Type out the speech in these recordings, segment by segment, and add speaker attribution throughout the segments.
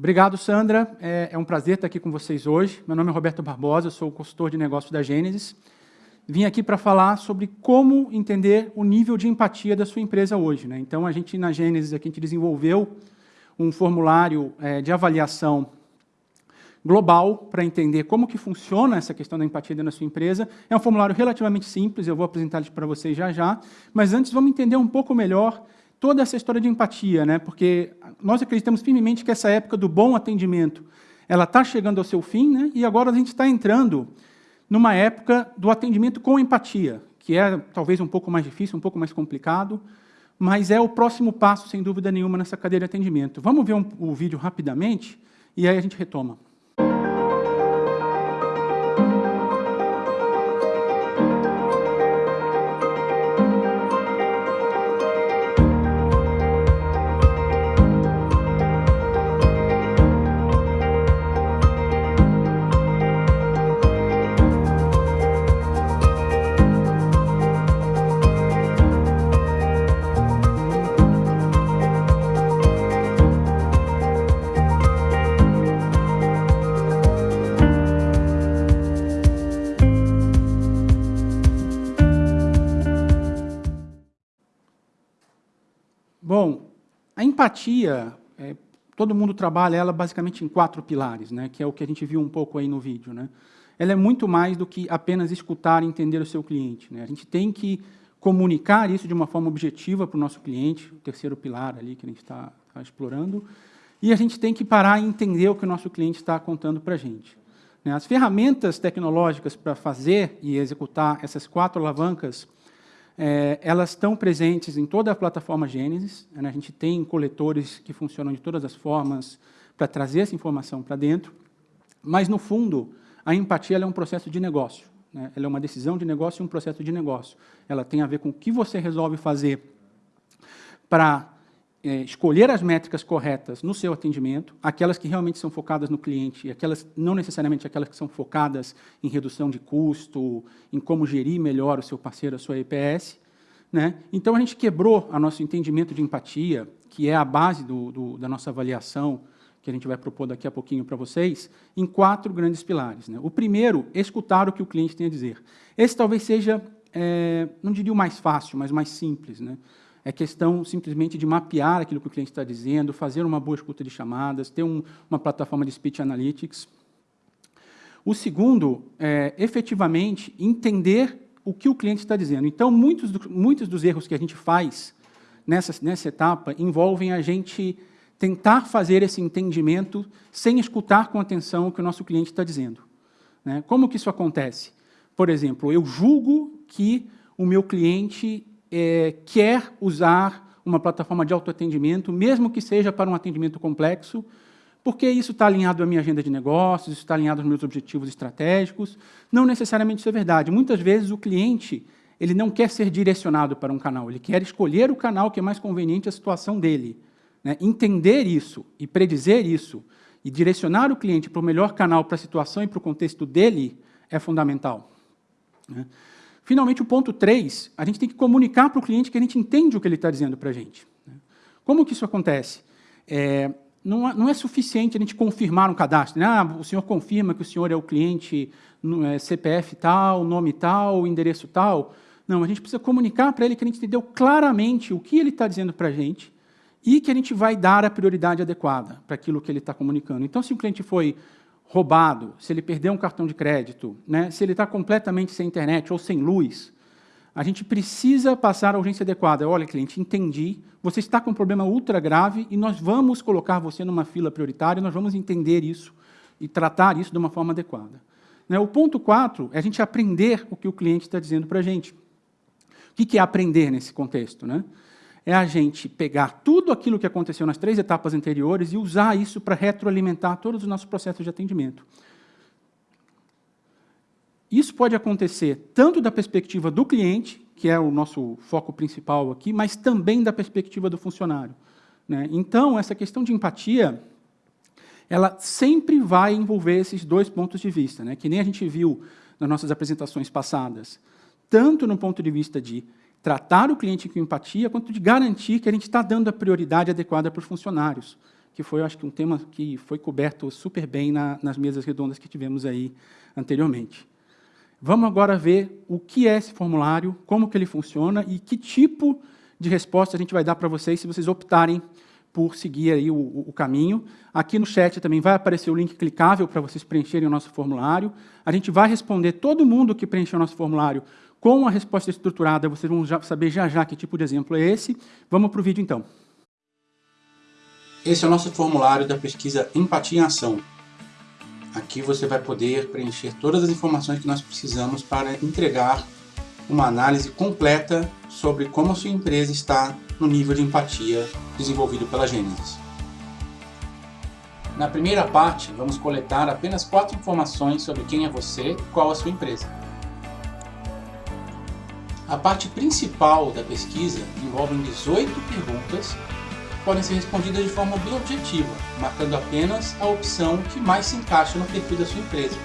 Speaker 1: Obrigado, Sandra. É, é, um prazer estar aqui com vocês hoje. Meu nome é Roberto Barbosa, sou consultor de negócios da Gênesis. Vim aqui para falar sobre como entender o nível de empatia da sua empresa hoje. Né? Então, a gente, na Gênesis, aqui, a gente desenvolveu um formulário é, de avaliação global para entender como que funciona essa questão da empatia da sua empresa. É um formulário relativamente simples, eu vou apresentar para vocês já já, mas antes vamos entender um pouco melhor toda essa história de empatia, né? porque nós acreditamos firmemente que essa época do bom atendimento ela está chegando ao seu fim, né? e agora a gente está entrando numa época do atendimento com empatia, que é talvez um pouco mais difícil, um pouco mais complicado, mas é o próximo passo, sem dúvida nenhuma, nessa cadeia de atendimento. Vamos ver um, o vídeo rapidamente, e aí a gente retoma. Empatia, é, todo mundo trabalha ela basicamente em quatro pilares, né, que é o que a gente viu um pouco aí no vídeo. Né? Ela é muito mais do que apenas escutar e entender o seu cliente. Né? A gente tem que comunicar isso de uma forma objetiva para o nosso cliente, o terceiro pilar ali que a gente está tá explorando, e a gente tem que parar e entender o que o nosso cliente está contando para a gente. Né? As ferramentas tecnológicas para fazer e executar essas quatro alavancas é, elas estão presentes em toda a plataforma Gênesis. Né? A gente tem coletores que funcionam de todas as formas para trazer essa informação para dentro. Mas, no fundo, a empatia é um processo de negócio. Né? Ela é uma decisão de negócio e um processo de negócio. Ela tem a ver com o que você resolve fazer para é, escolher as métricas corretas no seu atendimento, aquelas que realmente são focadas no cliente e aquelas não necessariamente aquelas que são focadas em redução de custo, em como gerir melhor o seu parceiro, a sua EPS. Né? Então, a gente quebrou o nosso entendimento de empatia, que é a base do, do, da nossa avaliação, que a gente vai propor daqui a pouquinho para vocês, em quatro grandes pilares. Né? O primeiro, escutar o que o cliente tem a dizer. Esse talvez seja, é, não diria o mais fácil, mas mais simples. Né? É questão simplesmente de mapear aquilo que o cliente está dizendo, fazer uma boa escuta de chamadas, ter um, uma plataforma de Speech Analytics. O segundo é, efetivamente, entender o que o cliente está dizendo. Então, muitos, do, muitos dos erros que a gente faz nessa, nessa etapa envolvem a gente tentar fazer esse entendimento sem escutar com atenção o que o nosso cliente está dizendo. Né? Como que isso acontece? Por exemplo, eu julgo que o meu cliente é, quer usar uma plataforma de autoatendimento, mesmo que seja para um atendimento complexo, porque isso está alinhado à minha agenda de negócios, está alinhado aos meus objetivos estratégicos. Não necessariamente isso é verdade. Muitas vezes o cliente ele não quer ser direcionado para um canal, ele quer escolher o canal que é mais conveniente à situação dele. Né? Entender isso e predizer isso e direcionar o cliente para o melhor canal para a situação e para o contexto dele é fundamental. Né? Finalmente, o ponto 3, a gente tem que comunicar para o cliente que a gente entende o que ele está dizendo para a gente. Né? Como que isso acontece? É, não, é, não, é suficiente a gente confirmar um cadastro. Né? Ah, o senhor confirma que o senhor é o cliente no, é, CPF tal, nome tal, endereço tal. Não, a gente precisa comunicar para ele que a gente entendeu claramente o que ele está dizendo para a gente e que a gente vai dar a prioridade adequada para aquilo que ele está comunicando. Então, se o cliente foi roubado, se ele perdeu um cartão de crédito, né, se ele está completamente sem internet ou sem luz, a gente precisa passar a urgência adequada. Olha, cliente, entendi, você está com um problema ultra grave e nós vamos colocar você numa fila prioritária, nós vamos entender isso e tratar isso de uma forma adequada. Né, o ponto 4 é a gente aprender o que o cliente está dizendo para a gente. O que é aprender nesse contexto? Né? É a gente pegar tudo aquilo que aconteceu nas três etapas anteriores e usar isso para retroalimentar todos os nossos processos de atendimento. Isso pode acontecer tanto da perspectiva do cliente, que é o nosso foco principal aqui, mas também da perspectiva do funcionário. Né? Então, essa questão de empatia, ela sempre vai envolver esses dois pontos de vista, né? que nem a gente viu nas nossas apresentações passadas, tanto no ponto de vista de tratar o cliente com empatia, quanto de garantir que a gente está dando a prioridade adequada para os funcionários. que foi, acho que, um tema que foi coberto super bem na, nas mesas redondas que tivemos aí anteriormente. Vamos agora ver o que é esse formulário, como que ele funciona e que tipo de resposta a gente vai dar para vocês se vocês optarem por seguir aí o, o, caminho. Aqui no chat também vai aparecer o link clicável para vocês preencherem o nosso formulário. A gente vai responder todo mundo que preencheu o nosso formulário com a resposta estruturada. Vocês vão já saber já já que tipo de exemplo é esse. Vamos para o vídeo então. Esse é o nosso formulário da pesquisa Empatia em Ação. Aqui você vai poder preencher todas as informações que nós precisamos para entregar uma análise completa sobre como a sua empresa está no nível de empatia desenvolvido pela Gênesis. Na primeira parte, vamos coletar apenas quatro informações sobre quem é você e qual a sua empresa. A parte principal da pesquisa envolve 18 perguntas que podem ser respondidas de forma bem objetiva, marcando apenas a opção que mais se encaixa no perfil da sua empresa.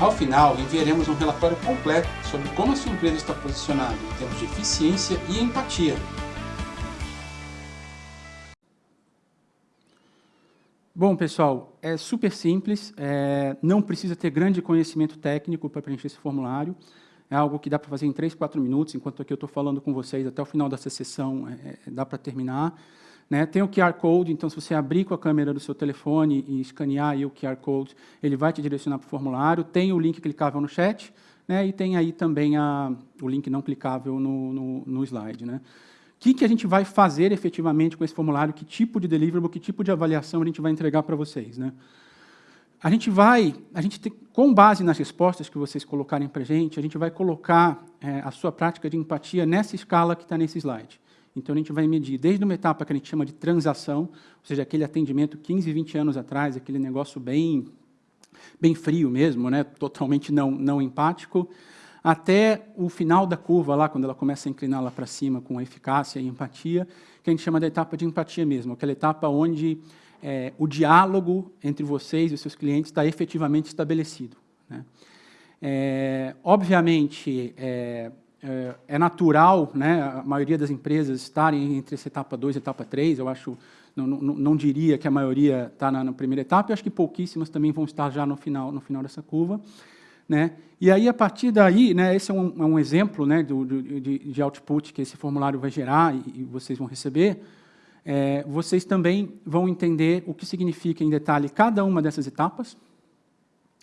Speaker 1: Ao final, enviaremos um relatório completo sobre como a sua empresa está posicionada em termos de eficiência e empatia. Bom, pessoal, é super simples, é, não precisa ter grande conhecimento técnico para preencher esse formulário. É algo que dá para fazer em 3, 4 minutos, enquanto aqui eu estou falando com vocês até o final dessa sessão, é, é dá para terminar. Né? Tem o QR Code, então se você abrir com a câmera do seu telefone e escanear o QR Code, ele vai te direcionar para o formulário. Tem o link clicável no chat, né? e tem aí também a, o link não clicável no, no, no slide. Né? O que, que a gente vai fazer efetivamente com esse formulário, que tipo de deliverable, que tipo de avaliação a gente vai entregar para vocês. Né? A gente vai, a gente tem, com base nas respostas que vocês colocarem para a gente, a gente vai colocar é, a sua prática de empatia nessa escala que está nesse slide. Então, a gente vai medir desde uma etapa que a gente chama de transação, ou seja, aquele atendimento 15, 20 anos atrás, aquele negócio bem, bem frio mesmo, né? totalmente não, não empático, até o final da curva, lá, quando ela começa a inclinar lá para cima com eficácia e empatia, que a gente chama da etapa de empatia mesmo, aquela etapa onde é, o diálogo entre vocês e os seus clientes está efetivamente estabelecido. Né? É, obviamente, é, é, é, natural né, a maioria das empresas estarem entre essa etapa 2 e etapa 3, eu acho, não, não, não, diria que a maioria está na, na, primeira etapa, eu acho que pouquíssimas também vão estar já no final, no final dessa curva. Né? E aí, a partir daí, né, esse é um, é um exemplo né, do, de, de, output que esse formulário vai gerar e, e vocês vão receber, é, vocês também vão entender o que significa em detalhe cada uma dessas etapas,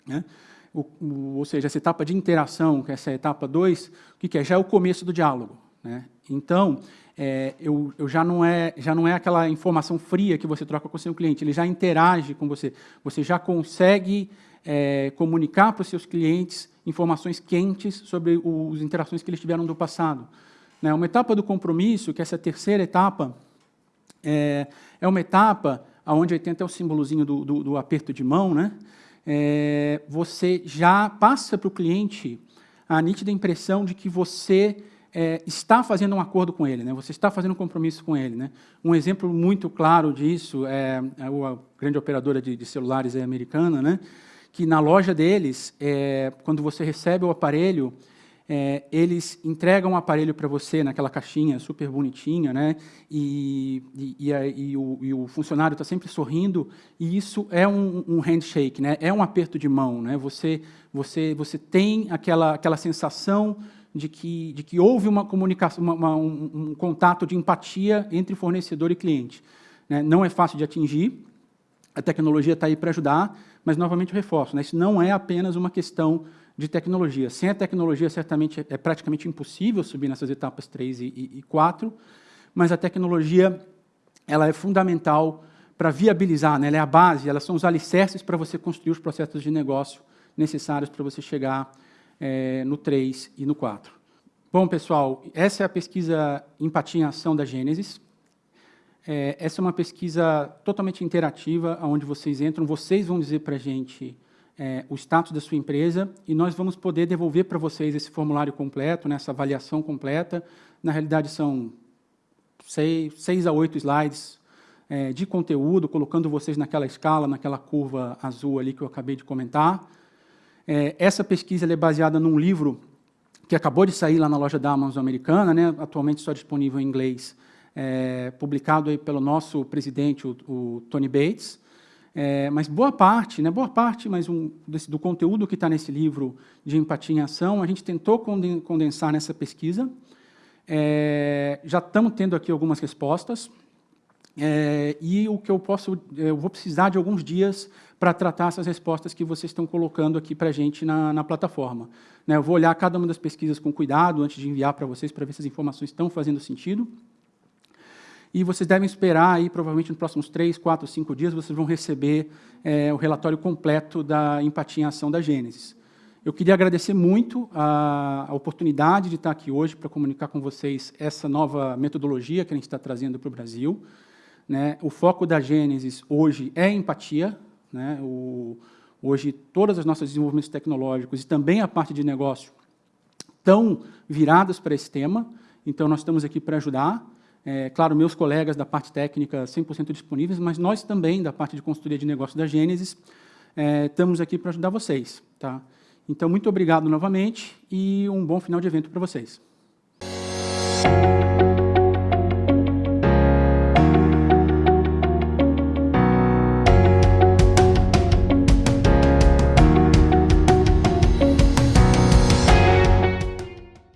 Speaker 1: né? o, o, ou seja, essa etapa de interação, que é essa etapa 2, o que, é? Já é o começo do diálogo. Né? Então, é, eu, eu, já, não é, já não é aquela informação fria que você troca com o seu cliente, ele já interage com você, você já consegue é, comunicar para os seus clientes informações quentes sobre as interações que eles tiveram do passado. Né? Uma etapa do compromisso, que é essa terceira etapa, é, é uma etapa onde tem até o símbolozinho do, do, do aperto de mão, né? é, você já passa para o cliente a nítida impressão de que você é, está fazendo um acordo com ele, né? você está fazendo um compromisso com ele. Né? Um exemplo muito claro disso é a, a grande operadora de, de celulares americana, né? que na loja deles, é, quando você recebe o aparelho, é, eles entregam o um aparelho para você naquela caixinha super bonitinha, né? e, e, e, e o, o, funcionário está sempre sorrindo, e isso é um, um, handshake, né? é um aperto de mão. Né? Você, você, você tem aquela, aquela sensação de que, de que houve uma comunicação, uma, uma, um, um, contato de empatia entre fornecedor e cliente. Né? Não é fácil de atingir, a tecnologia está aí para ajudar, mas, novamente, eu reforço, né? isso não é apenas uma questão de tecnologia. Sem a tecnologia, certamente, é praticamente impossível subir nessas etapas 3 e, e 4, mas a tecnologia ela é fundamental para viabilizar, né? ela é a base, elas são os alicerces para você construir os processos de negócio necessários para você chegar é, no 3 e no 4. Bom, pessoal, essa é a pesquisa Empatia em Ação da Gênesis. É, essa é uma pesquisa totalmente interativa, onde vocês entram, vocês vão dizer para a gente é, o status da sua empresa e nós vamos poder devolver para vocês esse formulário completo, né, essa avaliação completa. Na realidade, são seis, seis a oito slides é, de conteúdo, colocando vocês naquela escala, naquela curva azul ali que eu acabei de comentar. É, essa pesquisa é baseada num livro que acabou de sair lá na loja da Amazon americana, né, atualmente só disponível em inglês, é, publicado aí pelo nosso presidente, o, o Tony Bates, é, mas boa parte, né, boa parte mas um, desse, do conteúdo que está nesse livro de Empatia em Ação, a gente tentou condensar nessa pesquisa. É, já estamos tendo aqui algumas respostas. É, e o que eu posso, eu vou precisar de alguns dias para tratar essas respostas que vocês estão colocando aqui para a gente na, na plataforma. Né, eu vou olhar cada uma das pesquisas com cuidado antes de enviar para vocês, para ver se as informações estão fazendo sentido. E vocês devem esperar, aí, provavelmente nos próximos três, quatro, cinco dias, vocês vão receber é, o relatório completo da empatia em ação da Gênesis. Eu queria agradecer muito a, a oportunidade de estar aqui hoje para comunicar com vocês essa nova metodologia que a gente está trazendo para o Brasil. Né? O foco da Gênesis hoje é empatia. Né? O, hoje, todas as nossas desenvolvimentos tecnológicos e também a parte de negócio estão viradas para esse tema. Então, nós estamos aqui para ajudar. É, claro, meus colegas da parte técnica 100% disponíveis, mas nós também, da parte de consultoria de negócio da Gênesis, é, estamos aqui para ajudar vocês. Tá? Então, muito obrigado novamente e um bom final de evento para vocês.